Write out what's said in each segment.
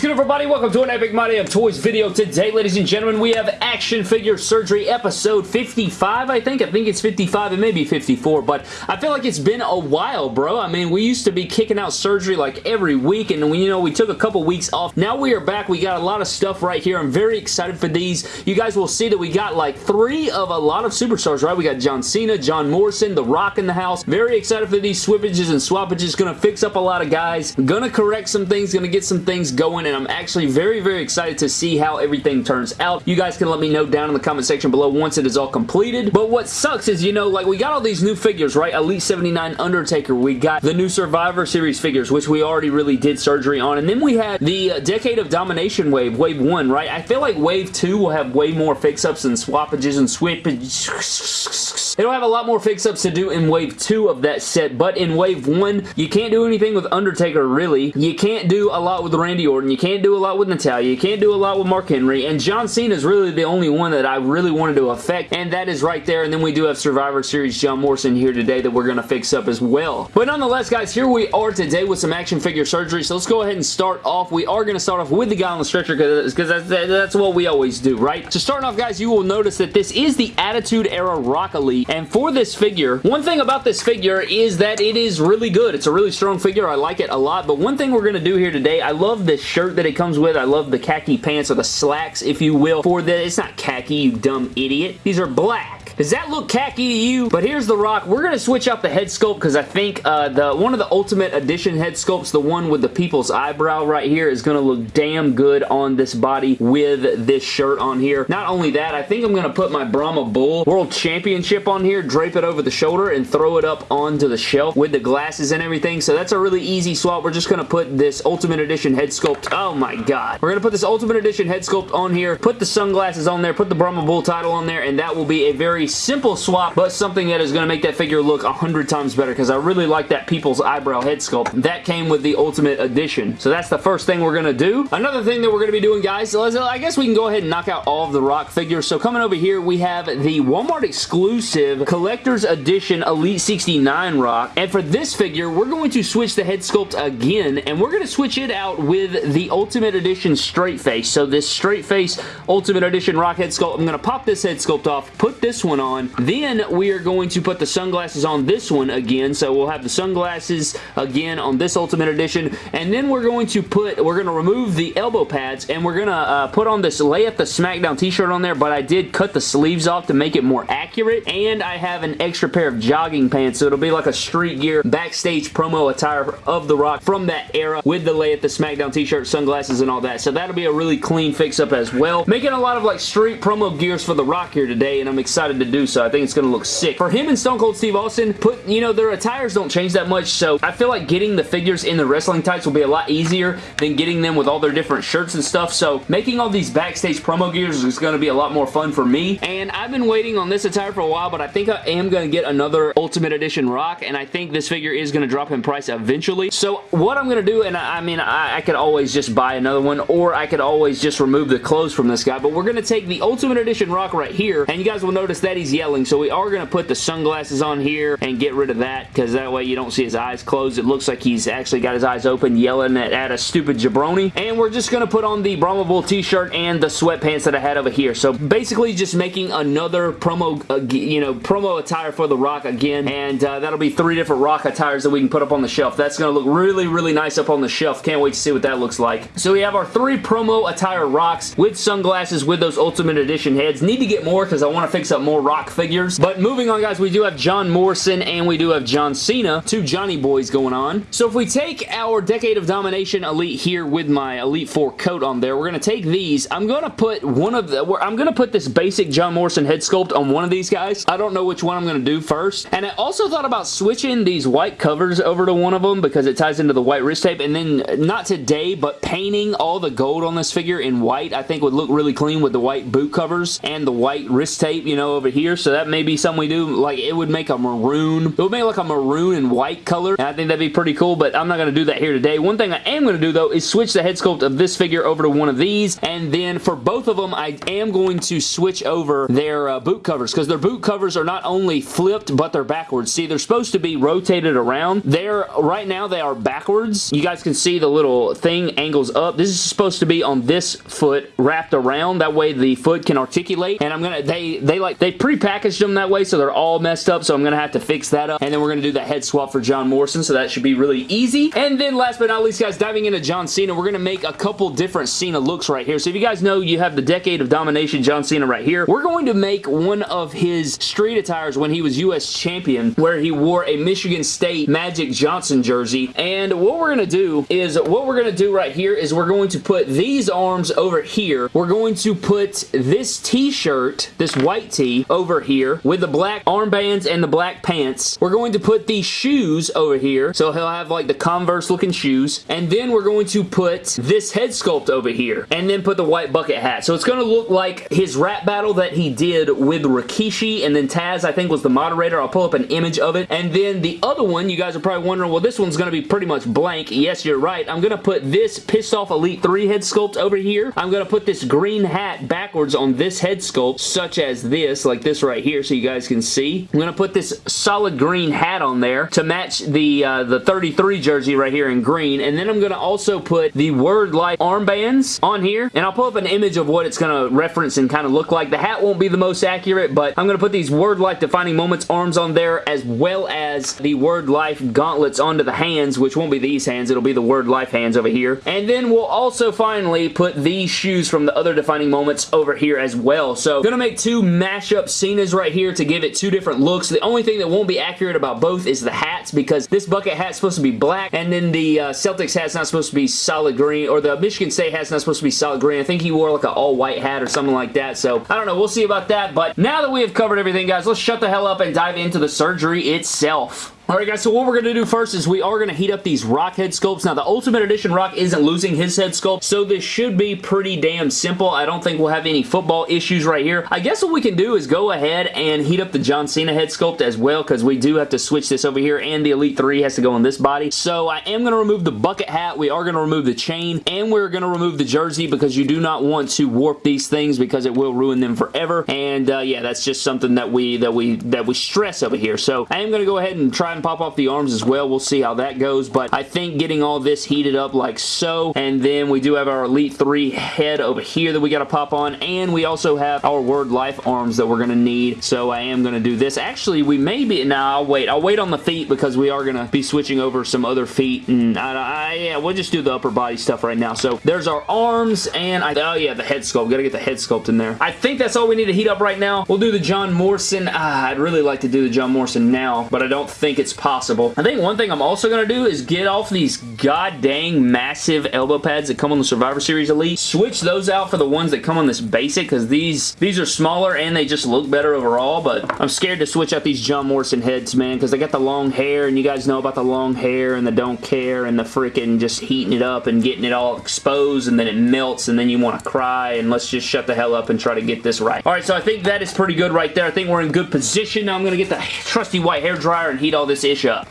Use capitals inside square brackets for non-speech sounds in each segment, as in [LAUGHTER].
is good, everybody? Welcome to an Epic My of Toys video. Today, ladies and gentlemen, we have Action Figure Surgery episode 55, I think. I think it's 55. and maybe 54, but I feel like it's been a while, bro. I mean, we used to be kicking out surgery like every week, and we, you know, we took a couple weeks off. Now we are back. We got a lot of stuff right here. I'm very excited for these. You guys will see that we got like three of a lot of superstars, right? We got John Cena, John Morrison, The Rock in the house. Very excited for these swippages and swappages. Gonna fix up a lot of guys. Gonna correct some things. Gonna get some things going and I'm actually very, very excited to see how everything turns out. You guys can let me know down in the comment section below once it is all completed. But what sucks is, you know, like we got all these new figures, right? Elite 79 Undertaker. We got the new Survivor Series figures, which we already really did surgery on. And then we had the uh, Decade of Domination wave, wave 1, right? I feel like wave 2 will have way more fix-ups and swappages and swippages. It'll have a lot more fix-ups to do in wave 2 of that set, but in wave 1, you can't do anything with Undertaker, really. You can't do a lot with Randy Orton. You can't do a lot with Natalya. You can't do a lot with Mark Henry. And John Cena is really the only one that I really wanted to affect. And that is right there. And then we do have Survivor Series John Morrison here today that we're going to fix up as well. But nonetheless, guys, here we are today with some action figure surgery. So let's go ahead and start off. We are going to start off with the guy on the stretcher because that's, that's what we always do, right? So starting off, guys, you will notice that this is the Attitude Era Rock Elite. And for this figure, one thing about this figure is that it is really good. It's a really strong figure. I like it a lot. But one thing we're going to do here today, I love this shirt that it comes with. I love the khaki pants or the slacks, if you will, for the, it's not khaki, you dumb idiot. These are black. Does that look khaki to you? But here's the rock. We're going to switch out the head sculpt because I think uh, the one of the Ultimate Edition head sculpts, the one with the people's eyebrow right here, is going to look damn good on this body with this shirt on here. Not only that, I think I'm going to put my Brahma Bull World Championship on here, drape it over the shoulder, and throw it up onto the shelf with the glasses and everything. So that's a really easy swap. We're just going to put this Ultimate Edition head sculpt. Oh my god. We're going to put this Ultimate Edition head sculpt on here, put the sunglasses on there, put the Brahma Bull title on there, and that will be a very simple swap, but something that is going to make that figure look a hundred times better because I really like that people's eyebrow head sculpt. That came with the Ultimate Edition. So that's the first thing we're going to do. Another thing that we're going to be doing, guys, I guess we can go ahead and knock out all of the Rock figures. So coming over here, we have the Walmart exclusive Collector's Edition Elite 69 Rock. And for this figure, we're going to switch the head sculpt again, and we're going to switch it out with the Ultimate Edition straight face. So this straight face Ultimate Edition Rock head sculpt, I'm going to pop this head sculpt off, put this one on, then we are going to put the sunglasses on this one again. So we'll have the sunglasses again on this Ultimate Edition. And then we're going to put, we're going to remove the elbow pads and we're going to uh, put on this Layeth the SmackDown t-shirt on there. But I did cut the sleeves off to make it more accurate. And I have an extra pair of jogging pants. So it'll be like a street gear backstage promo attire of The Rock from that era with the Layeth the SmackDown t-shirt, sunglasses, and all that. So that'll be a really clean fix-up as well. Making a lot of like street promo gears for The Rock here today. And I'm excited to do so. I think it's going to look sick. For him and Stone Cold Steve Austin, put, you know, their attires don't change that much, so I feel like getting the figures in the wrestling tights will be a lot easier than getting them with all their different shirts and stuff, so making all these backstage promo gears is going to be a lot more fun for me, and I've been waiting on this attire for a while, but I think I am going to get another Ultimate Edition Rock, and I think this figure is going to drop in price eventually, so what I'm going to do, and I, I mean, I, I could always just buy another one, or I could always just remove the clothes from this guy, but we're going to take the Ultimate Edition Rock right here, and you guys will notice that he's yelling, so we are going to put the sunglasses on here and get rid of that because that way you don't see his eyes closed. It looks like he's actually got his eyes open yelling at, at a stupid jabroni. And we're just going to put on the Brahma Bull t-shirt and the sweatpants that I had over here. So basically just making another promo, uh, you know, promo attire for The Rock again. And uh, that'll be three different Rock attires that we can put up on the shelf. That's going to look really, really nice up on the shelf. Can't wait to see what that looks like. So we have our three promo attire Rocks with sunglasses with those Ultimate Edition heads. Need to get more because I want to fix up more Rock figures. But moving on, guys, we do have John Morrison and we do have John Cena, two Johnny boys going on. So if we take our Decade of Domination Elite here with my Elite 4 coat on there, we're going to take these. I'm going to put one of the, I'm going to put this basic John Morrison head sculpt on one of these guys. I don't know which one I'm going to do first. And I also thought about switching these white covers over to one of them because it ties into the white wrist tape. And then, not today, but painting all the gold on this figure in white, I think would look really clean with the white boot covers and the white wrist tape, you know, over here, so that may be something we do. Like, it would make a maroon. It would make like a maroon and white color, and I think that'd be pretty cool, but I'm not going to do that here today. One thing I am going to do, though, is switch the head sculpt of this figure over to one of these, and then for both of them, I am going to switch over their uh, boot covers, because their boot covers are not only flipped, but they're backwards. See, they're supposed to be rotated around. They're, right now, they are backwards. You guys can see the little thing angles up. This is supposed to be on this foot wrapped around. That way the foot can articulate, and I'm going to, they, they like, they pre-packaged them that way, so they're all messed up, so I'm going to have to fix that up, and then we're going to do the head swap for John Morrison, so that should be really easy. And then last but not least, guys, diving into John Cena, we're going to make a couple different Cena looks right here. So if you guys know, you have the Decade of Domination John Cena right here. We're going to make one of his street attires when he was U.S. Champion, where he wore a Michigan State Magic Johnson jersey. And what we're going to do is, what we're going to do right here is we're going to put these arms over here. We're going to put this t-shirt, this white tee, over here with the black armbands and the black pants. We're going to put these shoes over here. So he'll have like the Converse looking shoes. And then we're going to put this head sculpt over here. And then put the white bucket hat. So it's going to look like his rap battle that he did with Rikishi. And then Taz, I think, was the moderator. I'll pull up an image of it. And then the other one, you guys are probably wondering, well, this one's going to be pretty much blank. Yes, you're right. I'm going to put this Pissed Off Elite 3 head sculpt over here. I'm going to put this green hat backwards on this head sculpt, such as this, like this right here, so you guys can see. I'm going to put this solid green hat on there to match the, uh, the 33 jersey right here in green. And then I'm going to also put the Word Life armbands on here. And I'll pull up an image of what it's going to reference and kind of look like. The hat won't be the most accurate, but I'm going to put these Word Life Defining Moments arms on there as well as the Word Life gauntlets onto the hands, which won't be these hands. It'll be the Word Life hands over here. And then we'll also finally put these shoes from the other Defining Moments over here as well. So, going to make two mashup Cenas right here to give it two different looks. The only thing that won't be accurate about both is the hats because this bucket hat's supposed to be black and then the uh, Celtics hat's not supposed to be solid green or the Michigan State hat's not supposed to be solid green. I think he wore like an all white hat or something like that. So, I don't know. We'll see about that. But now that we have covered everything, guys, let's shut the hell up and dive into the surgery itself. Alright guys, so what we're going to do first is we are going to heat up these Rock head sculpts. Now the Ultimate Edition Rock isn't losing his head sculpt, so this should be pretty damn simple. I don't think we'll have any football issues right here. I guess what we can do is go ahead and heat up the John Cena head sculpt as well, because we do have to switch this over here, and the Elite 3 has to go on this body. So I am going to remove the bucket hat, we are going to remove the chain, and we're going to remove the jersey because you do not want to warp these things because it will ruin them forever. And uh, yeah, that's just something that we that we that we stress over here. So I am going to go ahead and try and pop off the arms as well. We'll see how that goes, but I think getting all this heated up like so, and then we do have our Elite 3 head over here that we got to pop on, and we also have our Word Life arms that we're going to need, so I am going to do this. Actually, we may be, no, I'll wait. I'll wait on the feet because we are going to be switching over some other feet, and I, I, yeah, we'll just do the upper body stuff right now. So there's our arms, and I, oh yeah, the head sculpt. Got to get the head sculpt in there. I think that's all we need to heat up right now. We'll do the John Morrison. Ah, I'd really like to do the John Morrison now, but I don't think it's possible possible. I think one thing I'm also going to do is get off these god dang massive elbow pads that come on the Survivor Series Elite. Switch those out for the ones that come on this basic because these, these are smaller and they just look better overall, but I'm scared to switch out these John Morrison heads, man, because they got the long hair and you guys know about the long hair and the don't care and the freaking just heating it up and getting it all exposed and then it melts and then you want to cry and let's just shut the hell up and try to get this right. Alright, so I think that is pretty good right there. I think we're in good position. Now I'm going to get the trusty white hair dryer and heat all this up.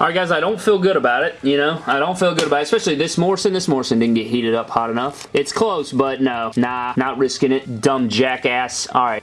Alright guys, I don't feel good about it, you know? I don't feel good about it, especially this Morrison. This Morrison didn't get heated up hot enough. It's close, but no. Nah, not risking it. Dumb jackass. Alright.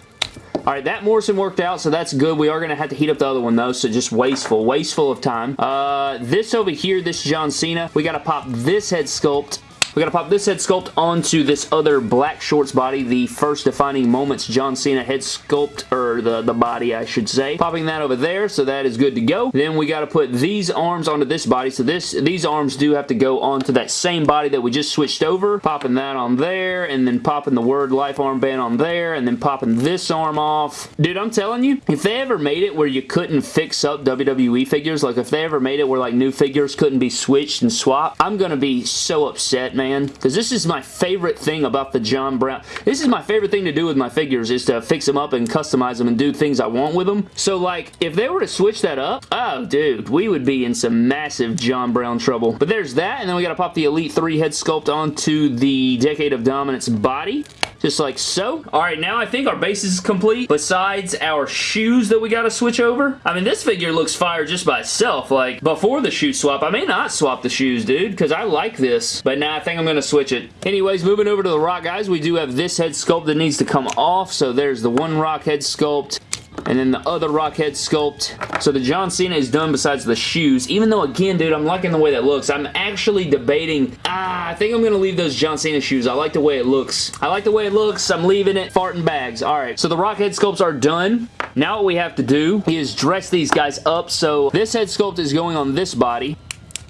Alright, that Morrison worked out, so that's good. We are going to have to heat up the other one, though, so just wasteful. Wasteful of time. Uh, this over here, this John Cena, we got to pop this head sculpt we gotta pop this head sculpt onto this other black shorts body, the first defining moments John Cena head sculpt, or the, the body I should say. Popping that over there, so that is good to go. Then we gotta put these arms onto this body, so this these arms do have to go onto that same body that we just switched over. Popping that on there, and then popping the Word Life armband on there, and then popping this arm off. Dude, I'm telling you, if they ever made it where you couldn't fix up WWE figures, like if they ever made it where like new figures couldn't be switched and swapped, I'm gonna be so upset, man fan because this is my favorite thing about the John Brown. This is my favorite thing to do with my figures is to fix them up and customize them and do things I want with them. So like if they were to switch that up, oh dude, we would be in some massive John Brown trouble. But there's that and then we got to pop the Elite 3 head sculpt onto the Decade of Dominance body just like so. All right, now I think our base is complete besides our shoes that we got to switch over. I mean, this figure looks fire just by itself. Like, before the shoe swap, I may not swap the shoes, dude, because I like this, but now I think I'm going to switch it. Anyways, moving over to the rock, guys, we do have this head sculpt that needs to come off, so there's the one rock head sculpt and then the other rock head sculpt. So the John Cena is done besides the shoes, even though, again, dude, I'm liking the way that looks. I'm actually debating, ah, I think I'm going to leave those John Cena shoes. I like the way it looks. I like the way it looks. I'm leaving it. Farting bags. All right, so the rock head sculpts are done. Now what we have to do is dress these guys up. So this head sculpt is going on this body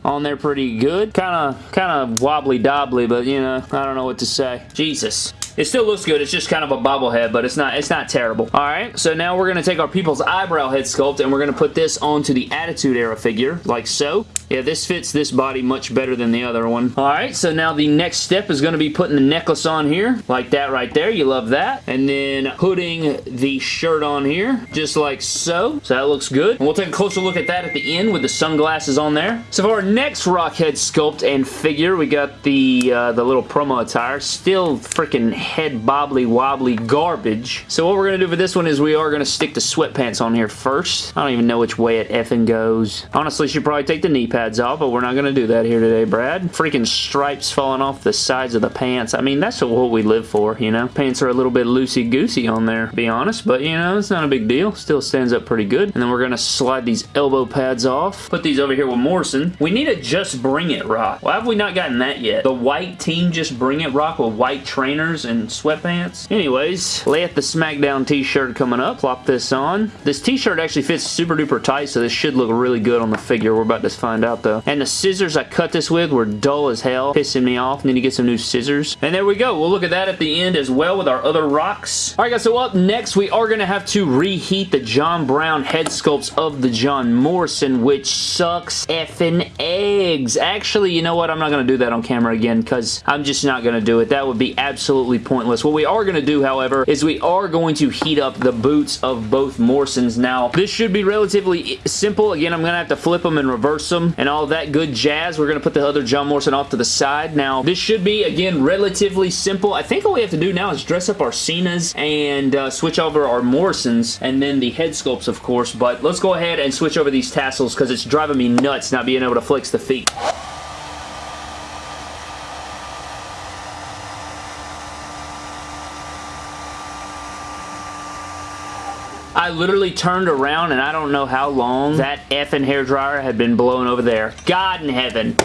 on there pretty good. Kind of kind of wobbly dobbly, but you know, I don't know what to say. Jesus. It still looks good. It's just kind of a bobblehead, but it's not it's not terrible. All right, so now we're going to take our people's eyebrow head sculpt and we're going to put this onto the Attitude Era figure, like so. Yeah, this fits this body much better than the other one. All right, so now the next step is going to be putting the necklace on here, like that right there. You love that. And then putting the shirt on here, just like so. So that looks good. And we'll take a closer look at that at the end with the sunglasses on there. So for our next Rockhead sculpt and figure, we got the, uh, the little promo attire. Still freaking head bobbly wobbly garbage. So what we're going to do for this one is we are going to stick the sweatpants on here first. I don't even know which way it effing goes. Honestly, should probably take the knee pads off, but we're not going to do that here today, Brad. Freaking stripes falling off the sides of the pants. I mean, that's what we live for, you know? Pants are a little bit loosey-goosey on there, to be honest, but, you know, it's not a big deal. Still stands up pretty good. And then we're going to slide these elbow pads off. Put these over here with Morrison. We need a Just Bring It rock. Why have we not gotten that yet? The white team Just Bring It rock with white trainers and sweatpants. Anyways, Layeth the SmackDown t-shirt coming up. Plop this on. This t-shirt actually fits super duper tight, so this should look really good on the figure. We're about to find out out though. And the scissors I cut this with were dull as hell, pissing me off. Need to get some new scissors. And there we go. We'll look at that at the end as well with our other rocks. Alright guys, so up next we are going to have to reheat the John Brown head sculpts of the John Morrison, which sucks effing eggs. Actually, you know what? I'm not going to do that on camera again because I'm just not going to do it. That would be absolutely pointless. What we are going to do, however, is we are going to heat up the boots of both Morrisons. Now, this should be relatively simple. Again, I'm going to have to flip them and reverse them and all that good jazz. We're going to put the other John Morrison off to the side. Now, this should be, again, relatively simple. I think all we have to do now is dress up our Cenas and uh, switch over our Morrisons and then the head sculpts, of course, but let's go ahead and switch over these tassels because it's driving me nuts not being able to flex the feet. I literally turned around and I don't know how long that effing hairdryer had been blowing over there. God in heaven.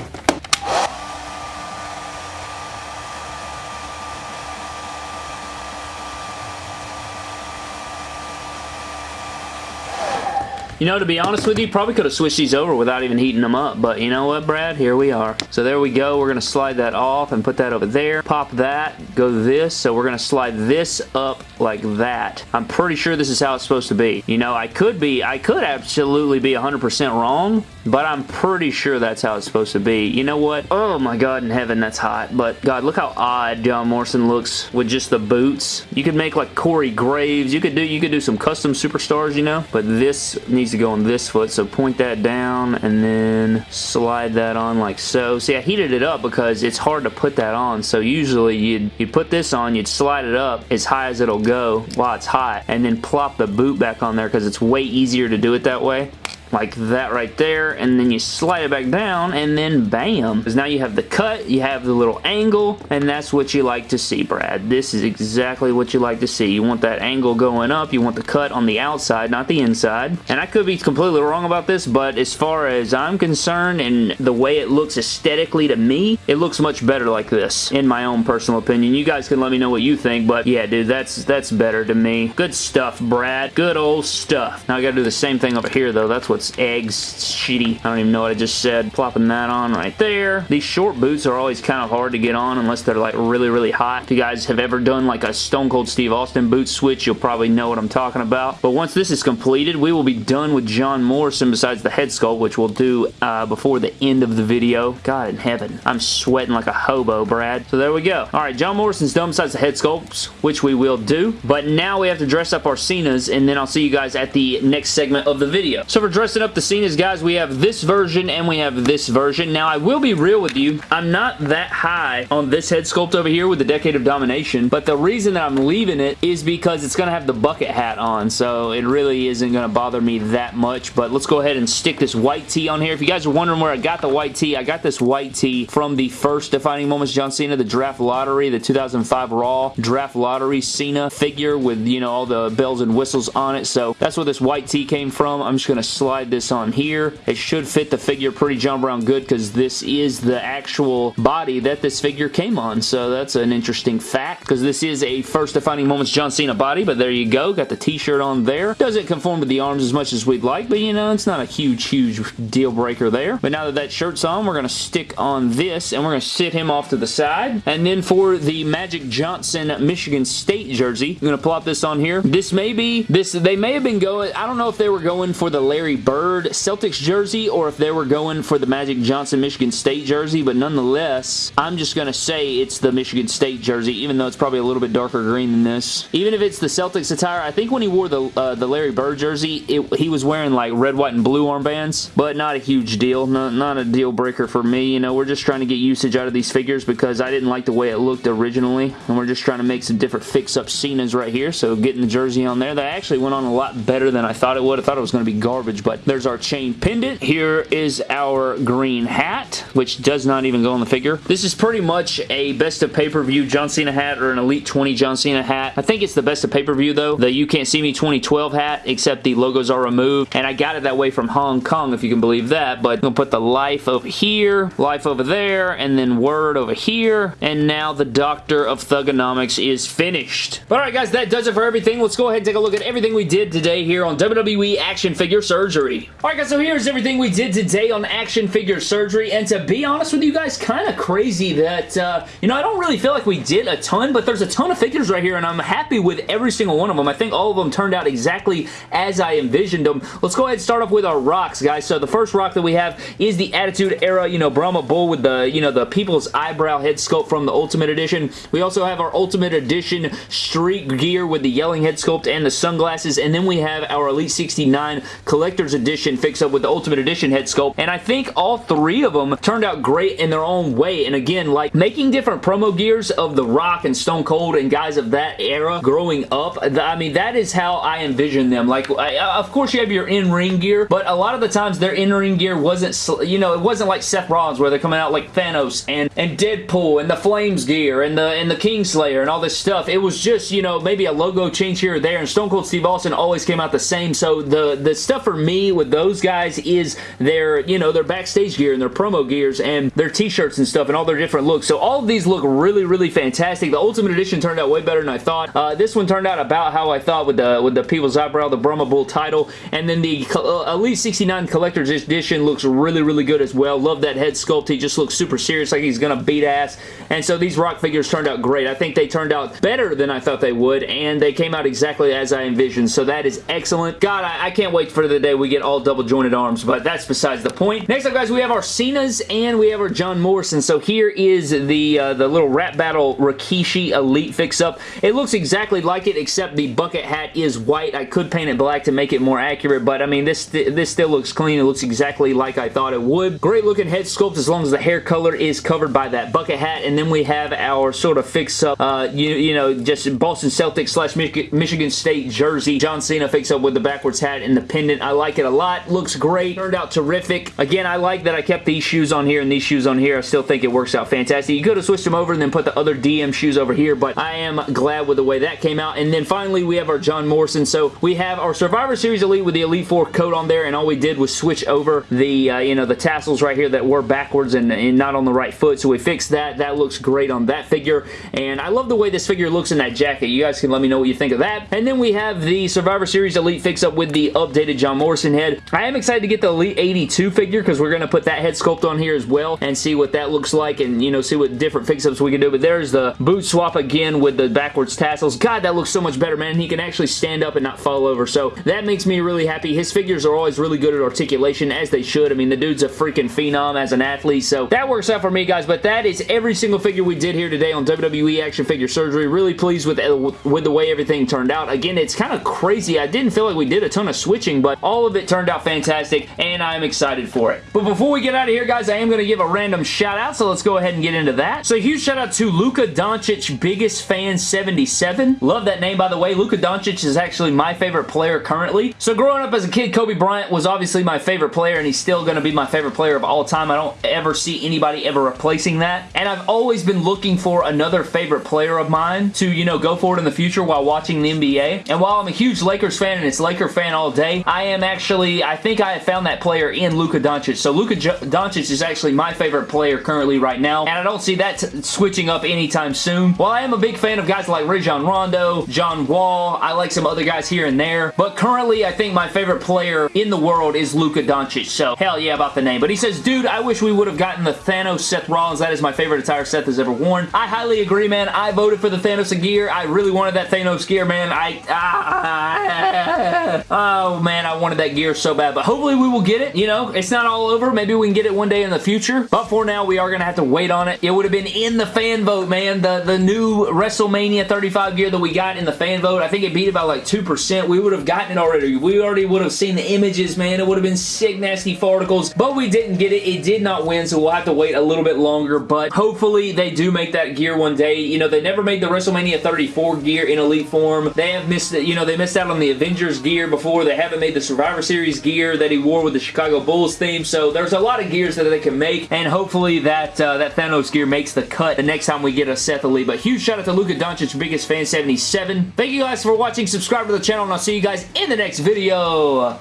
You know, to be honest with you, probably could have switched these over without even heating them up, but you know what, Brad? Here we are. So there we go. We're going to slide that off and put that over there. Pop that, go this. So we're going to slide this up like that. I'm pretty sure this is how it's supposed to be. You know, I could be, I could absolutely be 100% wrong, but I'm pretty sure that's how it's supposed to be. You know what? Oh my god in heaven, that's hot. But god, look how odd John Morrison looks with just the boots. You could make like Corey Graves. You could do, you could do some custom superstars, you know, but this needs to go on this foot. So point that down and then slide that on like so. See, I heated it up because it's hard to put that on. So usually you'd, you'd put this on, you'd slide it up as high as it'll go while it's hot and then plop the boot back on there because it's way easier to do it that way like that right there and then you slide it back down and then bam. Because now you have the cut you have the little angle and that's what you like to see Brad. This is exactly what you like to see. You want that angle going up you want the cut on the outside not the inside. And I could be completely wrong about this but as far as I'm concerned and the way it looks aesthetically to me it looks much better like this in my own personal opinion. You guys can let me know what you think but yeah dude that's that's better to me. Good stuff Brad. Good old stuff. Now I gotta do the same thing over here though. That's what it's eggs. It's shitty. I don't even know what I just said. Plopping that on right there. These short boots are always kind of hard to get on unless they're like really, really hot. If you guys have ever done like a Stone Cold Steve Austin boot switch, you'll probably know what I'm talking about. But once this is completed, we will be done with John Morrison besides the head sculpt, which we'll do uh, before the end of the video. God in heaven. I'm sweating like a hobo, Brad. So there we go. All right, John Morrison's done besides the head sculpts, which we will do. But now we have to dress up our Cenas, and then I'll see you guys at the next segment of the video. So for dressing up the Cenas, guys, we have this version and we have this version. Now, I will be real with you. I'm not that high on this head sculpt over here with the Decade of Domination, but the reason that I'm leaving it is because it's going to have the bucket hat on, so it really isn't going to bother me that much, but let's go ahead and stick this white tee on here. If you guys are wondering where I got the white tee, I got this white tee from the first Defining Moments John Cena, the Draft Lottery, the 2005 Raw Draft Lottery Cena figure with, you know, all the bells and whistles on it, so that's where this white tee came from. I'm just going to slide this on here. It should fit the figure pretty John Brown good because this is the actual body that this figure came on, so that's an interesting fact because this is a first Defining Moments John Cena body, but there you go. Got the t-shirt on there. Doesn't conform to the arms as much as we'd like, but you know, it's not a huge, huge deal breaker there. But now that that shirt's on, we're going to stick on this, and we're going to sit him off to the side. And then for the Magic Johnson Michigan State jersey, I'm going to plop this on here. This may be, this they may have been going, I don't know if they were going for the Larry Bird Celtics jersey or if they were going for the Magic Johnson Michigan State jersey, but nonetheless, I'm just going to say it's the Michigan State jersey, even though it's probably a little bit darker green than this. Even if it's the Celtics attire, I think when he wore the uh, the Larry Bird jersey, it, he was wearing like red, white, and blue armbands, but not a huge deal. Not, not a deal breaker for me. You know, we're just trying to get usage out of these figures because I didn't like the way it looked originally, and we're just trying to make some different fix-up Cenas right here, so getting the jersey on there. That actually went on a lot better than I thought it would. I thought it was going to be garbage, but there's our chain pendant. Here is our green hat, which does not even go on the figure. This is pretty much a best of pay-per-view John Cena hat or an Elite 20 John Cena hat. I think it's the best of pay-per-view though. The You Can't See Me 2012 hat, except the logos are removed, and I got it that way from Hong Kong, if you can believe that, but I'm going to put the life over here, life over there, and then word over here, and now the Doctor of Thuganomics is finished. But alright guys, that does it for everything. Let's go ahead and take a look at everything we did today here on WWE Action Figure Surgery. Alright guys, so here's everything we did today on Action Figure Surgery, and to be honest with you guys, kind of crazy that, uh, you know, I don't really feel like we did a ton, but there's a ton of figures right here, and I'm happy with every single one of them. I think all of them turned out exactly as I envisioned them. Let's go ahead and start off with our rocks, guys. So the first rock that we have is the Attitude Era, you know, Brahma Bull with the, you know, the People's Eyebrow head sculpt from the Ultimate Edition. We also have our Ultimate Edition Street Gear with the Yelling head sculpt and the sunglasses, and then we have our Elite 69 Collector's Edition fix-up with the Ultimate Edition head sculpt, and I think all three of them turned out great in their own way, and again, like, making different promo gears of The Rock and Stone Cold and guys of that era growing up, I mean, that is how I envision them. Like, I, of course you have your in-ring gear, but a lot of the times their in-ring gear wasn't, you know, it wasn't like Seth Rollins where they're coming out like Thanos and, and Deadpool and the Flames gear and the, and the Kingslayer and all this stuff. It was just, you know, maybe a logo change here or there, and Stone Cold Steve Austin always came out the same, so the, the stuff for me with those guys is their, you know, their backstage gear and their promo gears and their t-shirts and stuff and all their different looks. So all of these look really, really fantastic. The Ultimate Edition turned out way better than I thought. Uh, this one turned out about how I thought with the with the People's Eyebrow, the Brahma Bull title, and then the uh, Elite 69 Collector's Edition looks really, really good as well. Love that head sculpt. He just looks super serious, like he's gonna beat ass. And so these rock figures turned out great. I think they turned out better than I thought they would, and they came out exactly as I envisioned. So that is excellent. God, I, I can't wait for the day we get all double jointed arms, but that's besides the point. Next up, guys, we have our Cena's and we have our John Morrison. So here is the uh, the little rap battle Rikishi Elite fix-up. It looks exactly like it, except the bucket hat is white. I could paint it black to make it more accurate, but I mean, this, this still looks clean. It looks exactly like I thought it would. Great looking head sculpt as long as the hair color is covered by that bucket hat, and then we have our sort of fix-up, uh, you, you know, just Boston Celtics slash Michigan State jersey. John Cena fix-up with the backwards hat and the pendant. I like it a lot. Looks great. Turned out terrific. Again, I like that I kept these shoes on here and these shoes on here. I still think it works out fantastic. You could have switched them over and then put the other DM shoes over here, but I am glad with the way that came out. And then finally, we have our John Morrison. So we have our Survivor Series Elite with the Elite 4 coat on there, and all we did was switch over the, uh, you know, the tassels right here that were backwards and, and not on the right foot. So we fixed that. That looks great on that figure. And I love the way this figure looks in that jacket. You guys can let me know what you think of that. And then we have the Survivor Series Elite fix-up with the updated John Morrison Head. I am excited to get the Elite 82 figure because we're going to put that head sculpt on here as well and see what that looks like and, you know, see what different fix-ups we can do. But there's the boot swap again with the backwards tassels. God, that looks so much better, man. He can actually stand up and not fall over. So that makes me really happy. His figures are always really good at articulation, as they should. I mean, the dude's a freaking phenom as an athlete. So that works out for me, guys. But that is every single figure we did here today on WWE Action Figure Surgery. Really pleased with, with the way everything turned out. Again, it's kind of crazy. I didn't feel like we did a ton of switching, but all of it turned out fantastic, and I'm excited for it. But before we get out of here, guys, I am going to give a random shout out, so let's go ahead and get into that. So huge shout out to Luka Doncic, biggest fan 77. Love that name, by the way. Luka Doncic is actually my favorite player currently. So growing up as a kid, Kobe Bryant was obviously my favorite player, and he's still going to be my favorite player of all time. I don't ever see anybody ever replacing that. And I've always been looking for another favorite player of mine to, you know, go forward in the future while watching the NBA. And while I'm a huge Lakers fan and it's Laker fan all day, I am actually, I think I have found that player in Luka Doncic. So Luka Doncic is actually my favorite player currently right now, and I don't see that switching up anytime soon. While I am a big fan of guys like Rajon Rondo, John Wall, I like some other guys here and there, but currently I think my favorite player in the world is Luka Doncic, so hell yeah about the name. But he says, dude, I wish we would have gotten the Thanos Seth Rollins. That is my favorite attire Seth has ever worn. I highly agree, man. I voted for the Thanos gear. I really wanted that Thanos gear, man. I, ah, [LAUGHS] oh man, I wanted that gear so bad, but hopefully we will get it. You know, it's not all over. Maybe we can get it one day in the future, but for now, we are going to have to wait on it. It would have been in the fan vote, man. The, the new WrestleMania 35 gear that we got in the fan vote, I think it beat about like 2%. We would have gotten it already. We already would have seen the images, man. It would have been sick, nasty farticles, but we didn't get it. It did not win, so we'll have to wait a little bit longer, but hopefully they do make that gear one day. You know, they never made the WrestleMania 34 gear in Elite form. They have missed, you know, they missed out on the Avengers gear before. They haven't made the Survivor Series gear that he wore with the Chicago Bulls theme, so there's a lot of gears that they can make, and hopefully that, uh, that Thanos gear makes the cut the next time we get a Seth Elite. But huge shout out to Luka Doncic, biggest fan 77. Thank you guys for watching. Subscribe to the channel, and I'll see you guys in the next video.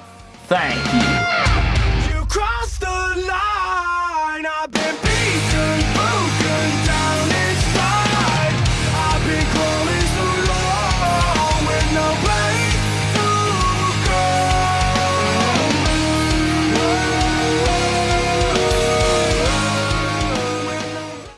Thank you.